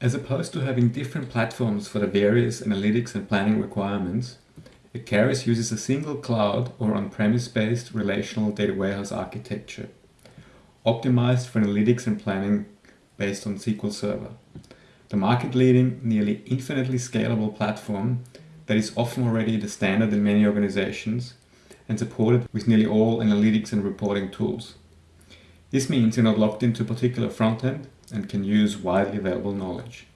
As opposed to having different platforms for the various analytics and planning requirements, Icarus uses a single cloud or on-premise based relational data warehouse architecture, optimized for analytics and planning based on SQL Server. The market-leading, nearly infinitely scalable platform that is often already the standard in many organizations and supported with nearly all analytics and reporting tools. This means you're not locked into a particular front end and can use widely available knowledge.